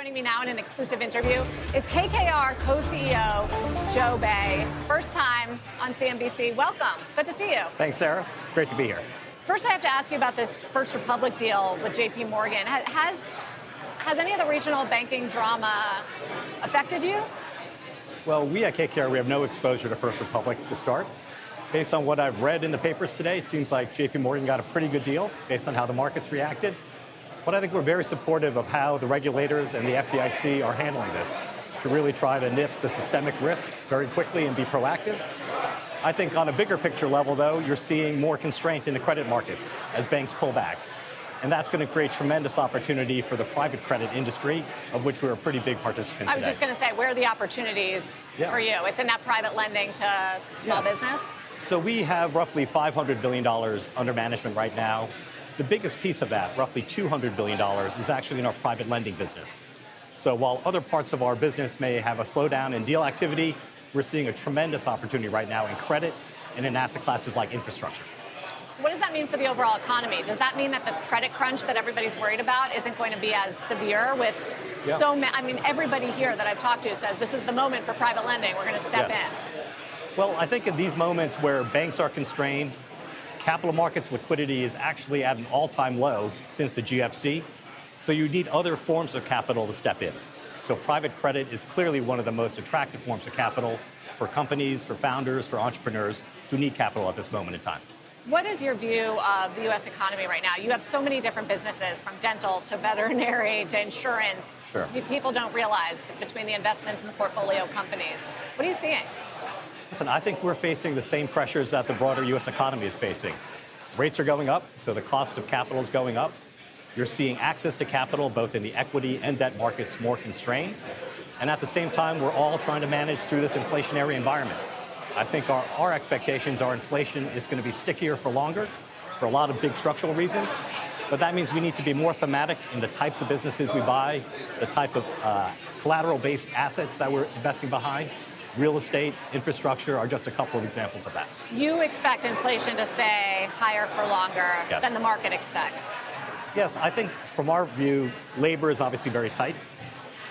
Joining me now in an exclusive interview is KKR co-CEO Joe Bae. First time on CNBC. Welcome. Good to see you. Thanks, Sarah. Great to be here. First, I have to ask you about this First Republic deal with JP Morgan. Has, has any of the regional banking drama affected you? Well, we at KKR, we have no exposure to First Republic to start. Based on what I've read in the papers today, it seems like JP Morgan got a pretty good deal based on how the markets reacted. But I think we're very supportive of how the regulators and the FDIC are handling this to really try to nip the systemic risk very quickly and be proactive. I think on a bigger picture level, though, you're seeing more constraint in the credit markets as banks pull back. And that's going to create tremendous opportunity for the private credit industry, of which we're a pretty big participant I was just going to say, where are the opportunities yeah. for you? It's in that private lending to small yes. business? So we have roughly $500 billion under management right now. The biggest piece of that, roughly $200 billion, is actually in our private lending business. So while other parts of our business may have a slowdown in deal activity, we're seeing a tremendous opportunity right now in credit and in asset classes like infrastructure. What does that mean for the overall economy? Does that mean that the credit crunch that everybody's worried about isn't going to be as severe with yeah. so many? I mean, everybody here that I've talked to says this is the moment for private lending. We're going to step yes. in. Well, I think in these moments where banks are constrained, Capital markets liquidity is actually at an all-time low since the GFC, so you need other forms of capital to step in. So private credit is clearly one of the most attractive forms of capital for companies, for founders, for entrepreneurs who need capital at this moment in time. What is your view of the U.S. economy right now? You have so many different businesses, from dental to veterinary to insurance. Sure. People don't realize between the investments and the portfolio companies. What are you seeing? Listen, I think we're facing the same pressures that the broader U.S. economy is facing. Rates are going up, so the cost of capital is going up. You're seeing access to capital, both in the equity and debt markets, more constrained. And at the same time, we're all trying to manage through this inflationary environment. I think our, our expectations are inflation is going to be stickier for longer for a lot of big structural reasons. But that means we need to be more thematic in the types of businesses we buy, the type of uh, collateral-based assets that we're investing behind, real estate, infrastructure are just a couple of examples of that. You expect inflation to stay higher for longer yes. than the market expects? Yes, I think from our view, labor is obviously very tight.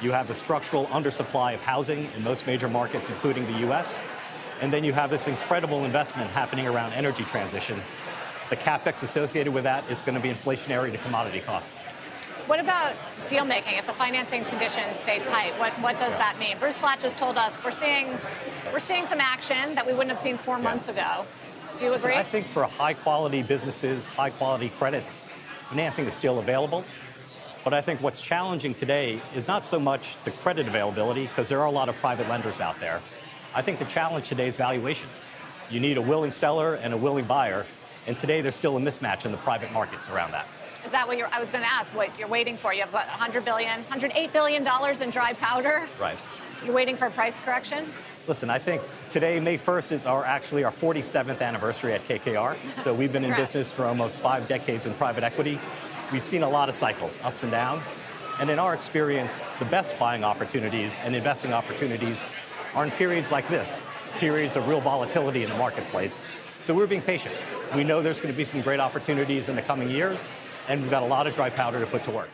You have the structural undersupply of housing in most major markets, including the U.S. And then you have this incredible investment happening around energy transition. The capex associated with that is going to be inflationary to commodity costs. What about deal making? If the financing conditions stay tight, what, what does that mean? Bruce Flatt just told us we're seeing we're seeing some action that we wouldn't have seen four yes. months ago. Do you agree? I think for high quality businesses, high quality credits, financing is still available. But I think what's challenging today is not so much the credit availability, because there are a lot of private lenders out there. I think the challenge today is valuations. You need a willing seller and a willing buyer, and today there's still a mismatch in the private markets around that. Is that what you're, I was going to ask, what you're waiting for? You have what, 100 billion, 108 billion dollars in dry powder? Right. You're waiting for a price correction? Listen, I think today, May 1st, is our actually our 47th anniversary at KKR. So we've been in business for almost five decades in private equity. We've seen a lot of cycles, ups and downs. And in our experience, the best buying opportunities and investing opportunities are in periods like this, periods of real volatility in the marketplace. So we're being patient. We know there's going to be some great opportunities in the coming years, and we've got a lot of dry powder to put to work.